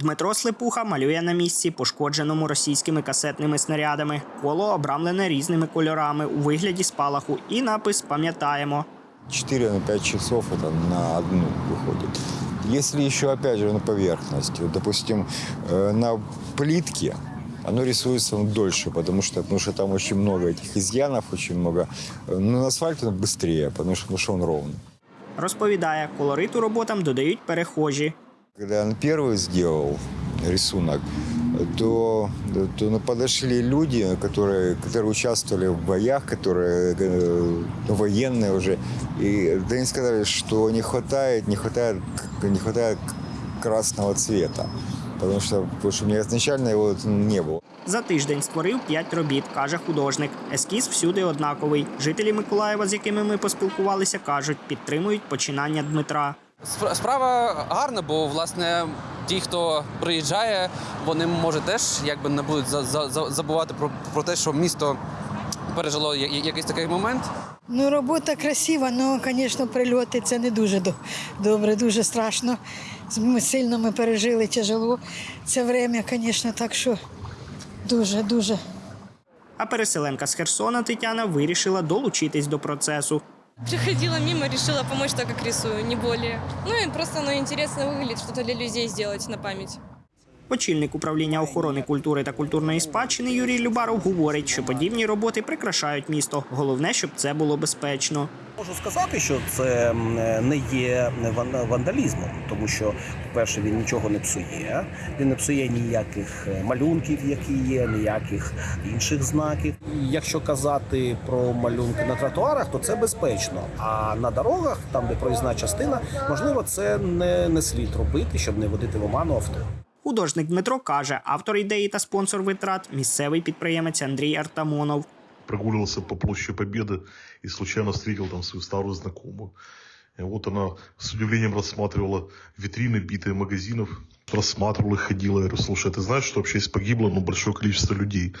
Дмитро Слепуха малює на місці, пошкодженому російськими касетними снарядами. Коло обрамлене різними кольорами у вигляді спалаху і напис Пам'ятаємо. 4 на 5 часов это на одну выходит. Если еще, опять же, на поверхности, вот, допустим, э, на плитке, оно рисуется ну, дольше, потому что, потому что там очень много этих изъянов, очень много. Э, Но на асфальте он быстрее, потому что, потому что он ровный. Розповідає, колориту роботам додають перехожі. Когда я первый сделал рисунок, то, то ну, подошли люди, которые, которые участвовали в боях, которые э, ну, военные уже, и да они сказали, что не хватает, не хватает, не хватает красного цвета, потому что, потому что у меня изначально его не было. За тиждень створив п'ять робіт, каже художник. Ескіз всюди однаковий. Жителі Миколаєва, з якими ми поспілкувалися, кажуть, підтримують починання Дмитра. Спра- Справа гарна, бо власне ті, хто приїжджає, вони може теж якби не будуть за- за- за- забувати про, про те, що місто пережило якийсь такий момент. Ну, робота красива, але, звісно, прильоти це не дуже добре, дуже страшно. Ми сильно ми пережили тяжело це время, звісно, так що дуже, дуже. А переселенка з Херсона Тетяна вирішила долучитись до процесу. Приходила мимо, решила помочь так, как рисую, не более. Ну и просто оно интересно выглядит, что-то для людей сделать на память. Очільник управління охорони культури та культурної спадщини Юрій Любаров говорить, що подібні роботи прикрашають місто. Головне, щоб це було безпечно. Можу сказати, що це не є вандалізмом, тому що, по-перше, він нічого не псує, він не псує ніяких е, малюнків, які є, ніяких інших знаків. Якщо казати про малюнки на тротуарах, то це безпечно. А на дорогах, там де проїзна частина, можливо, це не, не слід робити, щоб не водити в оману авто. Художник Дмитро каже, автор ідеї та спонсор витрат місцевий підприємець Андрій Артамонов. Прогуливался по площади Победы и случайно встретил там свою старую знакомую. И вот она с удивлением рассматривала витрины, битые магазинов, рассматривала их, ходила. Я говорю, слушай, а ты знаешь, что вообще здесь погибло ну, большое количество людей?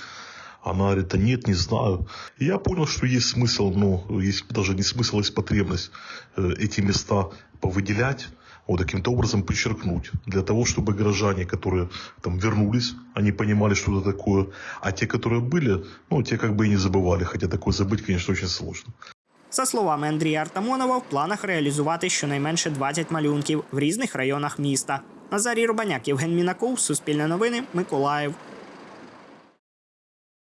Она говорит, да нет, не знаю. И я понял, что есть смысл, ну, есть даже не смысл, есть потребность э, эти места повыделять, вот таким-то образом подчеркнуть, для того, чтобы горожане, которые там вернулись, они понимали, что это такое, а те, которые были, ну, те как бы и не забывали, хотя такое забыть, конечно, очень сложно. За словами Андрія Артамонова, в планах реалізувати щонайменше 20 малюнків в різних районах міста. Назарій Рубаняк, Євген Мінаков, Суспільне новини, Миколаїв.